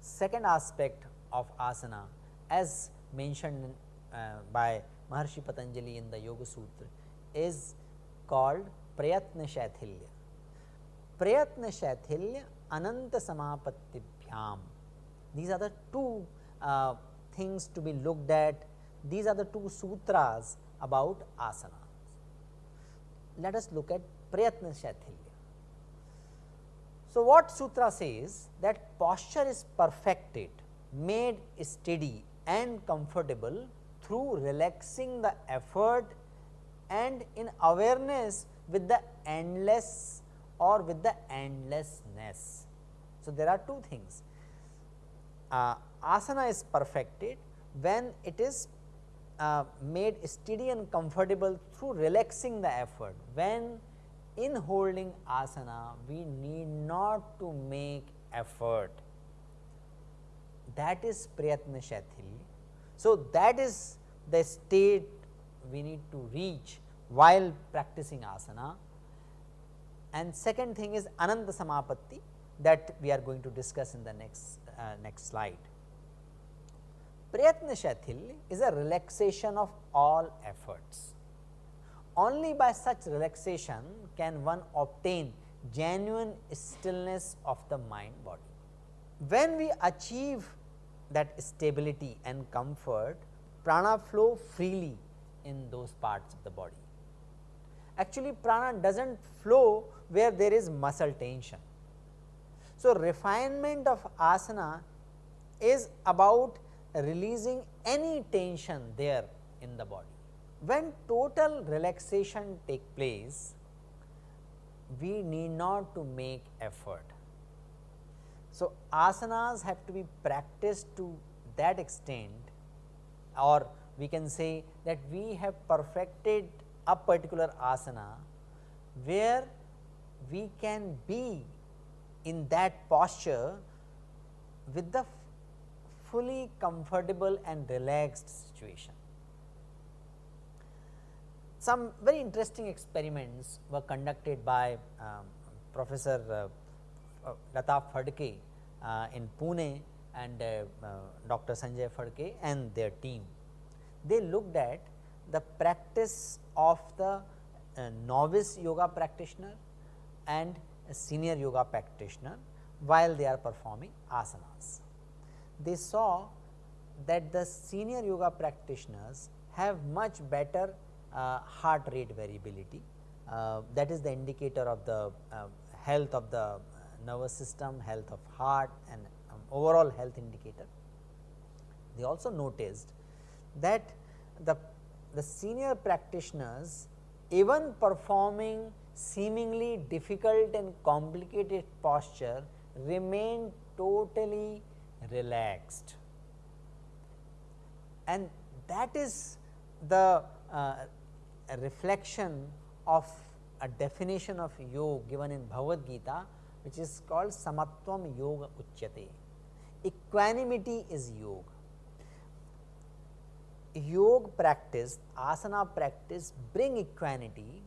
Second aspect of asana as mentioned uh, by Maharshi Patanjali in the Yoga Sutra is called Prayatna Shaithilya. Prayatna Shaithilya Ananta Samapatibhyam. These are the two uh, things to be looked at, these are the two sutras about asana. Let us look at Prayatna Shaithilya. So, what sutra says that posture is perfected, made steady and comfortable through relaxing the effort and in awareness with the endless or with the endlessness. So, there are two things uh, asana is perfected when it is uh, made steady and comfortable through relaxing the effort when in holding asana we need not to make effort that is prayatna. So, that is the state we need to reach while practicing asana and second thing is ananta samapatti that we are going to discuss in the next uh, next slide. Prayatna shaithilya is a relaxation of all efforts only by such relaxation can one obtain genuine stillness of the mind body. When we achieve that stability and comfort, prana flow freely in those parts of the body. Actually prana does not flow where there is muscle tension. So, refinement of asana is about releasing any tension there in the body. When total relaxation take place, we need not to make effort. So, asanas have to be practiced to that extent or we can say that we have perfected a particular asana where we can be in that posture with the fully comfortable and relaxed situation. Some very interesting experiments were conducted by um, Professor uh, uh, Lata Phadke uh, in Pune and uh, uh, Dr. Sanjay Phadke and their team. They looked at the practice of the uh, novice yoga practitioner and senior yoga practitioner while they are performing asanas. They saw that the senior yoga practitioners have much better uh, heart rate variability uh, that is the indicator of the uh, health of the nervous system, health of heart and um, overall health indicator. They also noticed that the, the senior practitioners even performing seemingly difficult and complicated posture remain totally relaxed and that is the uh, reflection of a definition of yoga given in Bhagavad Gita which is called samatvam yoga uchyate. Equanimity is yoga. Yoga practice, asana practice bring equanimity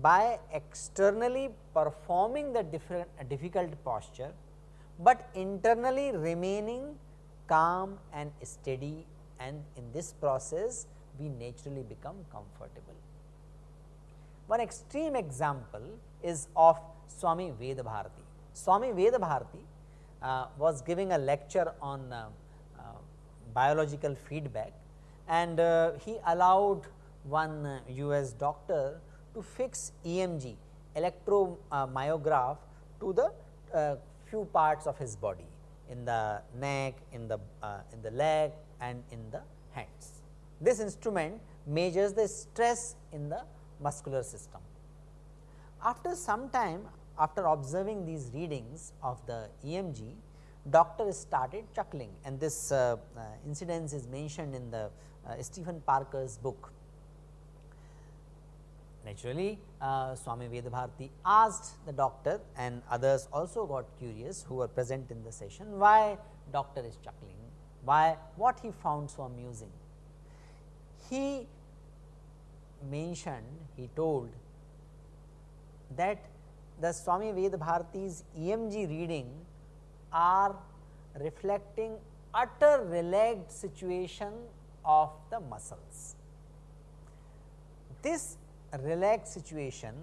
by externally performing the different difficult posture, but internally remaining calm and steady and in this process we naturally become comfortable. One extreme example is of Swami Veda Bharati. Swami Veda Bharati uh, was giving a lecture on uh, uh, biological feedback and uh, he allowed one US doctor to fix EMG electromyograph to the uh, few parts of his body in the neck, in the uh, in the leg and in the hands. This instrument measures the stress in the muscular system. After some time after observing these readings of the EMG, doctor started chuckling and this uh, uh, incidence is mentioned in the uh, Stephen Parker's book. naturally uh, Swami Vedabharati asked the doctor and others also got curious who were present in the session why doctor is chuckling, why what he found so amusing. He mentioned, he told that the Swami Vedabharati's EMG reading are reflecting utter relaxed situation of the muscles. This relaxed situation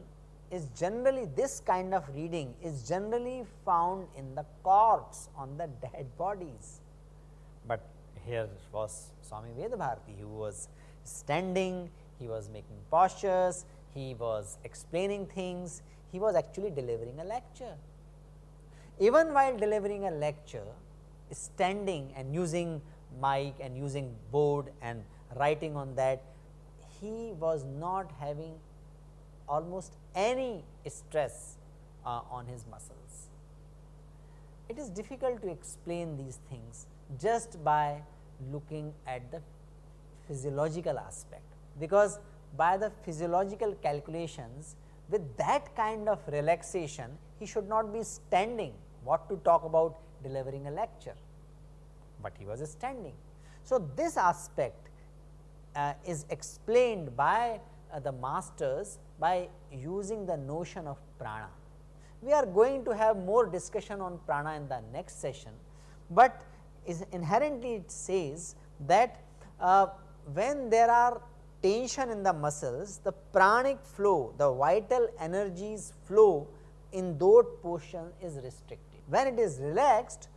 is generally this kind of reading is generally found in the corpse on the dead bodies. But here was Swami Vedabharati who was standing, he was making postures, he was explaining things, he was actually delivering a lecture. Even while delivering a lecture, standing and using mic and using board and writing on that, he was not having almost any stress uh, on his muscles. It is difficult to explain these things just by looking at the physiological aspect, because by the physiological calculations with that kind of relaxation he should not be standing what to talk about delivering a lecture, but he was standing. So, this aspect uh, is explained by uh, the masters by using the notion of prana. We are going to have more discussion on prana in the next session, but is inherently it says that uh, when there are tension in the muscles, the pranic flow, the vital energies flow in those portion is restricted. When it is relaxed,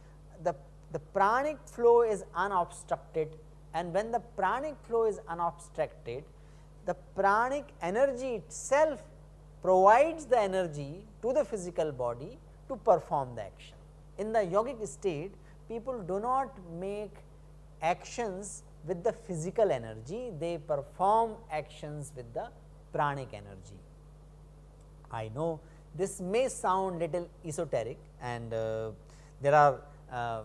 the, the pranic flow is unobstructed and when the pranic flow is unobstructed, the pranic energy itself provides the energy to the physical body to perform the action. In the yogic state, people do not make actions with the physical energy, they perform actions with the pranic energy. I know this may sound little esoteric and uh, there are uh,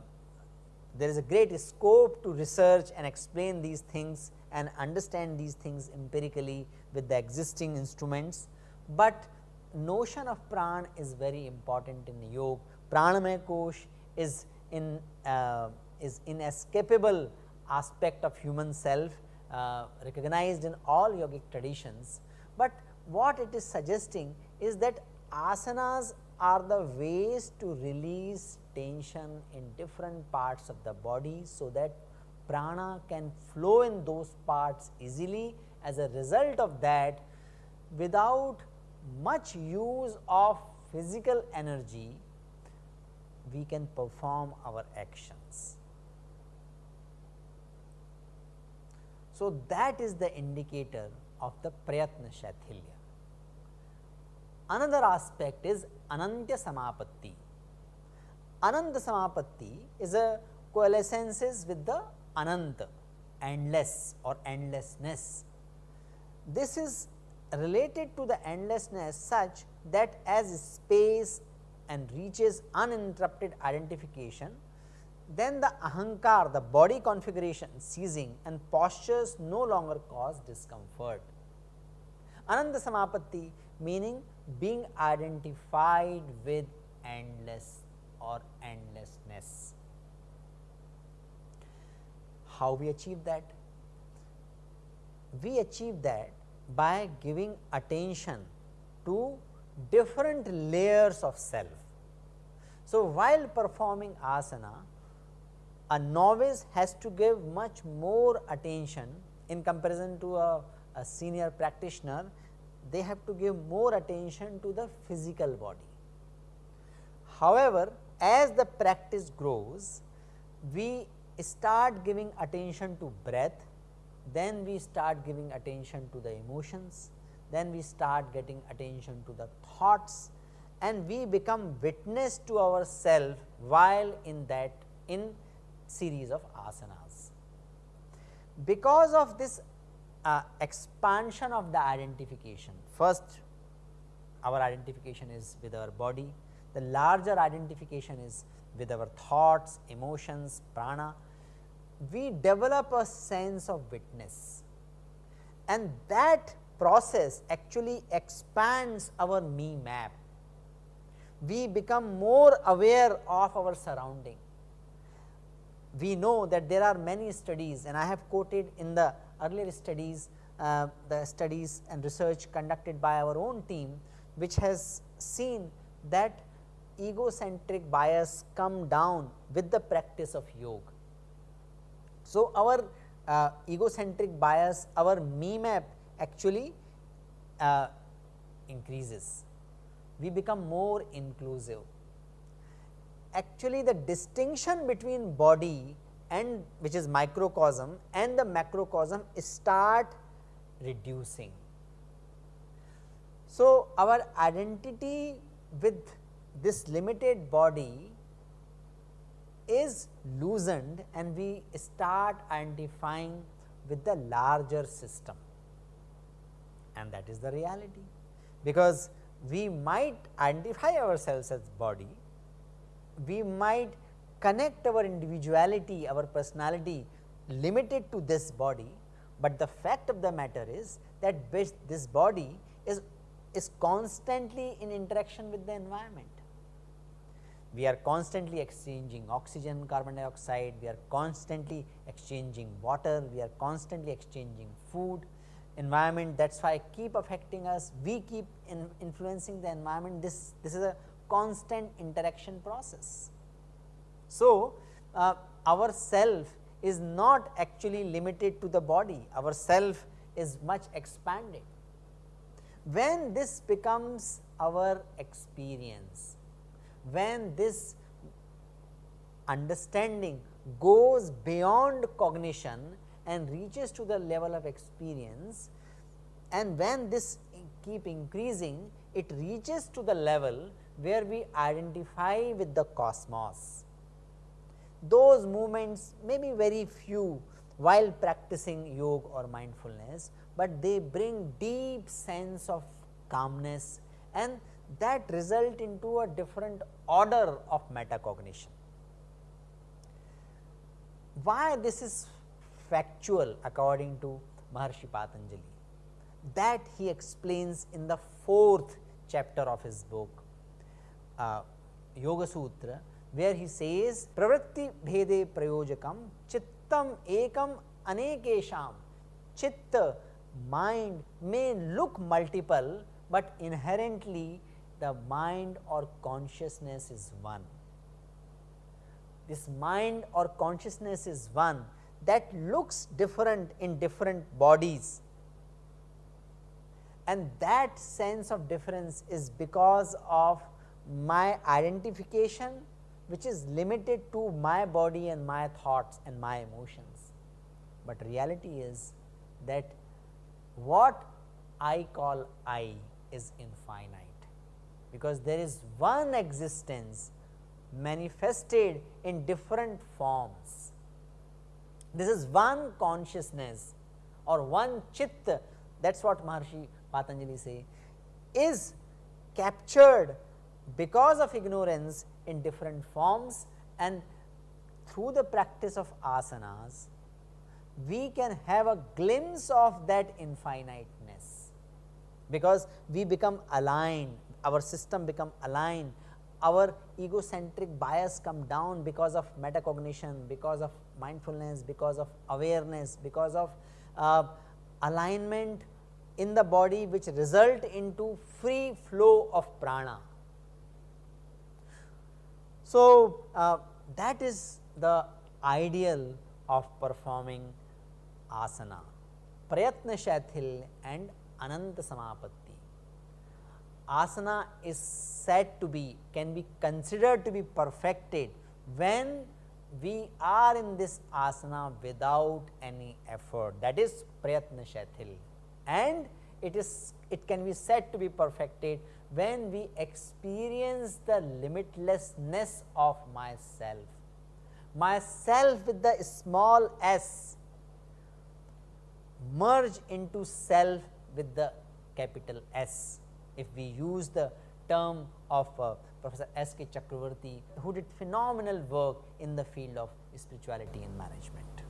there is a great scope to research and explain these things and understand these things empirically with the existing instruments, but notion of pran is very important in yoga. Pranamaya kosh is in uh, is inescapable aspect of human self uh, recognized in all yogic traditions, but what it is suggesting is that asanas are the ways to release tension in different parts of the body, so that prana can flow in those parts easily as a result of that without much use of physical energy we can perform our actions. So, that is the indicator of the Prayatna Shaithilya. Another aspect is Anantya Samapatti. Ananta Samapatti is a coalescences with the Ananta, endless or endlessness. This is related to the endlessness such that as space and reaches uninterrupted identification, then the ahankar, the body configuration ceasing and postures no longer cause discomfort. Ananda Samapatti meaning being identified with endless or endlessness. How we achieve that? We achieve that by giving attention to different layers of self. So, while performing asana, a novice has to give much more attention in comparison to a, a senior practitioner, they have to give more attention to the physical body. However, as the practice grows, we start giving attention to breath, then we start giving attention to the emotions, then we start getting attention to the thoughts and we become witness to ourselves while in that in series of asanas. Because of this uh, expansion of the identification, first our identification is with our body, the larger identification is with our thoughts, emotions, prana, we develop a sense of witness and that process actually expands our me map. We become more aware of our surrounding. We know that there are many studies and I have quoted in the earlier studies, uh, the studies and research conducted by our own team, which has seen that egocentric bias come down with the practice of yoga. So, our uh, egocentric bias, our me map actually uh, increases. We become more inclusive. Actually, the distinction between body and which is microcosm and the macrocosm start reducing. So, our identity with this limited body is loosened and we start identifying with the larger system and that is the reality. Because we might identify ourselves as body, we might connect our individuality, our personality limited to this body, but the fact of the matter is that this body is, is constantly in interaction with the environment. We are constantly exchanging oxygen, carbon dioxide, we are constantly exchanging water, we are constantly exchanging food, environment that is why keep affecting us, we keep in influencing the environment, this, this is a constant interaction process. So, uh, our self is not actually limited to the body, our self is much expanded. When this becomes our experience, when this understanding goes beyond cognition and reaches to the level of experience and when this keep increasing it reaches to the level where we identify with the cosmos. Those moments may be very few while practicing yoga or mindfulness, but they bring deep sense of calmness and that result into a different order of metacognition. Why this is factual according to Maharshi Patanjali? That he explains in the fourth chapter of his book uh, Yoga Sutra, where he says pravritti bhede prayojakam chittam ekam anekesham chitta mind may look multiple, but inherently the mind or consciousness is one. This mind or consciousness is one that looks different in different bodies and that sense of difference is because of my identification which is limited to my body and my thoughts and my emotions. But reality is that what I call I is infinite because there is one existence manifested in different forms. This is one consciousness or one chitta that is what Maharshi Patanjali say is captured because of ignorance in different forms and through the practice of asanas we can have a glimpse of that infiniteness because we become aligned our system become aligned, our egocentric bias come down because of metacognition, because of mindfulness, because of awareness, because of uh, alignment in the body which result into free flow of prana. So, uh, that is the ideal of performing asana, prayatna shathil and ananta samapatti. Asana is said to be can be considered to be perfected when we are in this asana without any effort. That is prayatna shathil and it is it can be said to be perfected when we experience the limitlessness of myself myself with the small s merge into self with the capital S if we use the term of uh, Professor S. K. Chakraborty who did phenomenal work in the field of spirituality and management.